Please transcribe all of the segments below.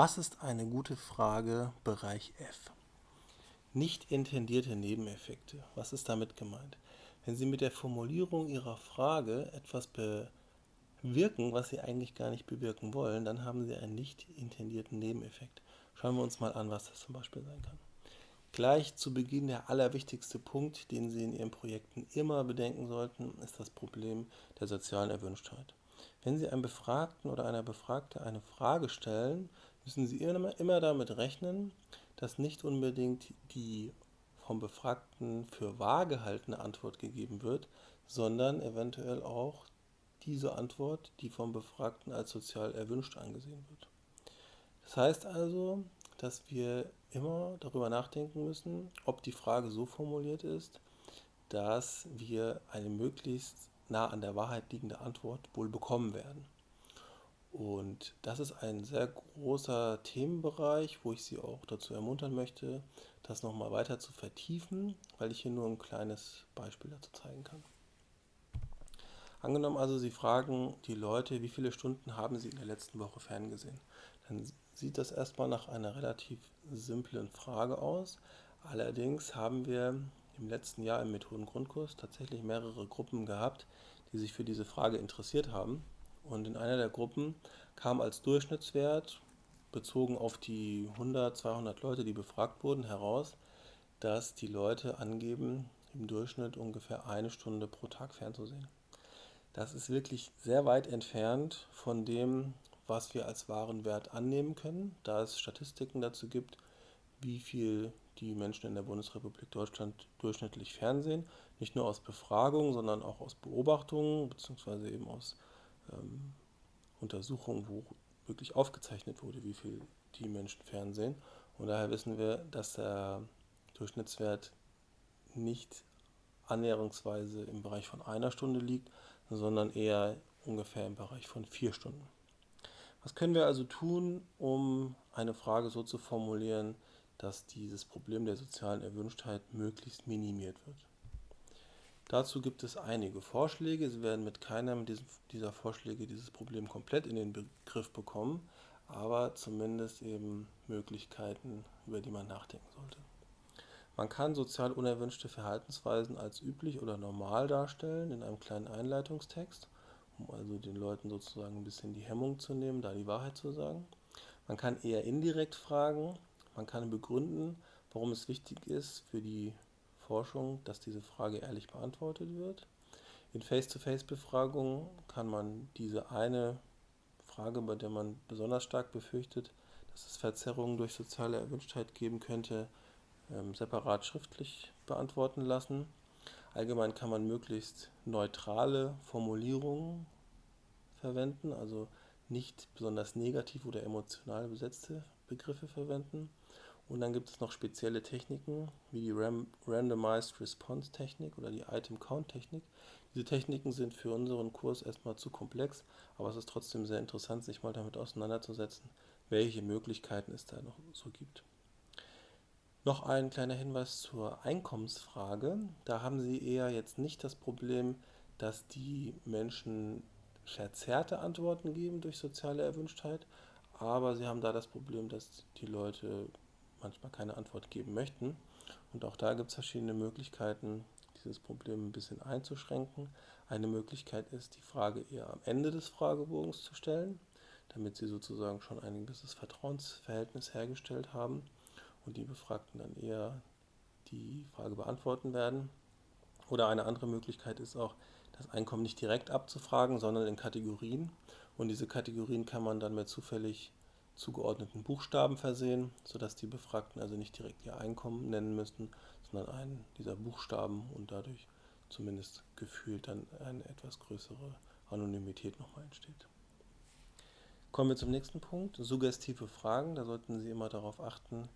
Was ist eine gute Frage, Bereich F? Nicht intendierte Nebeneffekte. Was ist damit gemeint? Wenn Sie mit der Formulierung Ihrer Frage etwas bewirken, was Sie eigentlich gar nicht bewirken wollen, dann haben Sie einen nicht intendierten Nebeneffekt. Schauen wir uns mal an, was das zum Beispiel sein kann. Gleich zu Beginn der allerwichtigste Punkt, den Sie in Ihren Projekten immer bedenken sollten, ist das Problem der sozialen Erwünschtheit. Wenn Sie einem Befragten oder einer Befragte eine Frage stellen, müssen Sie immer damit rechnen, dass nicht unbedingt die vom Befragten für wahr gehaltene Antwort gegeben wird, sondern eventuell auch diese Antwort, die vom Befragten als sozial erwünscht angesehen wird. Das heißt also, dass wir immer darüber nachdenken müssen, ob die Frage so formuliert ist, dass wir eine möglichst nah an der Wahrheit liegende Antwort wohl bekommen werden. Und das ist ein sehr großer Themenbereich, wo ich Sie auch dazu ermuntern möchte, das nochmal weiter zu vertiefen, weil ich hier nur ein kleines Beispiel dazu zeigen kann. Angenommen also, Sie fragen die Leute, wie viele Stunden haben Sie in der letzten Woche ferngesehen? Dann sieht das erstmal nach einer relativ simplen Frage aus. Allerdings haben wir im letzten Jahr im Methodengrundkurs tatsächlich mehrere Gruppen gehabt, die sich für diese Frage interessiert haben. Und in einer der Gruppen kam als Durchschnittswert, bezogen auf die 100, 200 Leute, die befragt wurden, heraus, dass die Leute angeben, im Durchschnitt ungefähr eine Stunde pro Tag fernzusehen. Das ist wirklich sehr weit entfernt von dem, was wir als wahren Wert annehmen können, da es Statistiken dazu gibt, wie viel die Menschen in der Bundesrepublik Deutschland durchschnittlich fernsehen. Nicht nur aus Befragungen, sondern auch aus Beobachtungen, beziehungsweise eben aus ähm, Untersuchungen, wo wirklich aufgezeichnet wurde, wie viel die Menschen fernsehen. Und daher wissen wir, dass der Durchschnittswert nicht annäherungsweise im Bereich von einer Stunde liegt, sondern eher ungefähr im Bereich von vier Stunden. Was können wir also tun, um eine Frage so zu formulieren, dass dieses Problem der sozialen Erwünschtheit möglichst minimiert wird? Dazu gibt es einige Vorschläge. Sie werden mit keinem dieser Vorschläge dieses Problem komplett in den Begriff bekommen, aber zumindest eben Möglichkeiten, über die man nachdenken sollte. Man kann sozial unerwünschte Verhaltensweisen als üblich oder normal darstellen in einem kleinen Einleitungstext, um also den Leuten sozusagen ein bisschen die Hemmung zu nehmen, da die Wahrheit zu sagen. Man kann eher indirekt fragen, man kann begründen, warum es wichtig ist für die Forschung, dass diese Frage ehrlich beantwortet wird. In Face-to-Face-Befragungen kann man diese eine Frage, bei der man besonders stark befürchtet, dass es Verzerrungen durch soziale Erwünschtheit geben könnte, ähm, separat schriftlich beantworten lassen. Allgemein kann man möglichst neutrale Formulierungen verwenden, also nicht besonders negativ oder emotional besetzte Begriffe verwenden. Und dann gibt es noch spezielle Techniken, wie die Randomized Response Technik oder die Item Count Technik. Diese Techniken sind für unseren Kurs erstmal zu komplex, aber es ist trotzdem sehr interessant, sich mal damit auseinanderzusetzen, welche Möglichkeiten es da noch so gibt. Noch ein kleiner Hinweis zur Einkommensfrage. Da haben Sie eher jetzt nicht das Problem, dass die Menschen verzerrte Antworten geben durch soziale Erwünschtheit, aber Sie haben da das Problem, dass die Leute manchmal keine Antwort geben möchten. Und auch da gibt es verschiedene Möglichkeiten, dieses Problem ein bisschen einzuschränken. Eine Möglichkeit ist, die Frage eher am Ende des Fragebogens zu stellen, damit Sie sozusagen schon ein gewisses Vertrauensverhältnis hergestellt haben und die Befragten dann eher die Frage beantworten werden. Oder eine andere Möglichkeit ist auch, das Einkommen nicht direkt abzufragen, sondern in Kategorien. Und diese Kategorien kann man dann mit zufällig zugeordneten Buchstaben versehen, sodass die Befragten also nicht direkt ihr Einkommen nennen müssten, sondern einen dieser Buchstaben und dadurch zumindest gefühlt dann eine etwas größere Anonymität nochmal entsteht. Kommen wir zum nächsten Punkt, suggestive Fragen. Da sollten Sie immer darauf achten,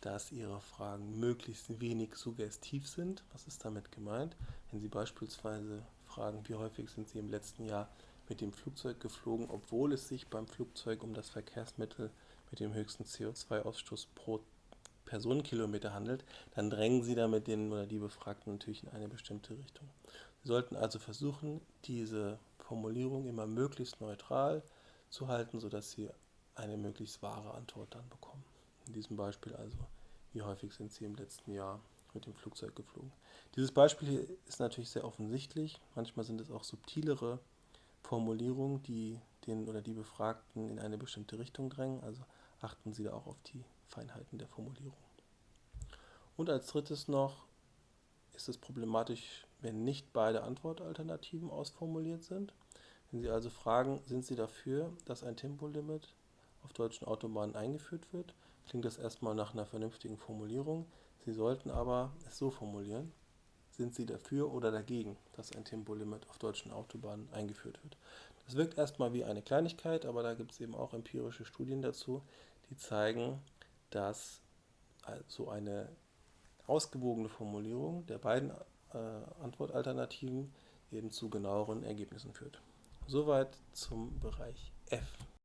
dass Ihre Fragen möglichst wenig suggestiv sind. Was ist damit gemeint? Wenn Sie beispielsweise fragen, wie häufig sind Sie im letzten Jahr mit dem Flugzeug geflogen, obwohl es sich beim Flugzeug um das Verkehrsmittel mit dem höchsten CO2-Ausstoß pro Personenkilometer handelt, dann drängen Sie damit den oder die Befragten natürlich in eine bestimmte Richtung. Sie sollten also versuchen, diese Formulierung immer möglichst neutral zu halten, sodass Sie eine möglichst wahre Antwort dann bekommen. In diesem Beispiel also, wie häufig sind Sie im letzten Jahr mit dem Flugzeug geflogen. Dieses Beispiel hier ist natürlich sehr offensichtlich. Manchmal sind es auch subtilere Formulierungen, die den oder die Befragten in eine bestimmte Richtung drängen. Also achten Sie da auch auf die Feinheiten der Formulierung. Und als drittes noch ist es problematisch, wenn nicht beide Antwortalternativen ausformuliert sind. Wenn Sie also fragen, sind Sie dafür, dass ein Tempolimit auf deutschen Autobahnen eingeführt wird, klingt das erstmal nach einer vernünftigen Formulierung. Sie sollten aber es so formulieren, sind Sie dafür oder dagegen, dass ein Tempolimit auf deutschen Autobahnen eingeführt wird. Das wirkt erstmal wie eine Kleinigkeit, aber da gibt es eben auch empirische Studien dazu, die zeigen, dass so eine ausgewogene Formulierung der beiden äh, Antwortalternativen eben zu genaueren Ergebnissen führt. Soweit zum Bereich F.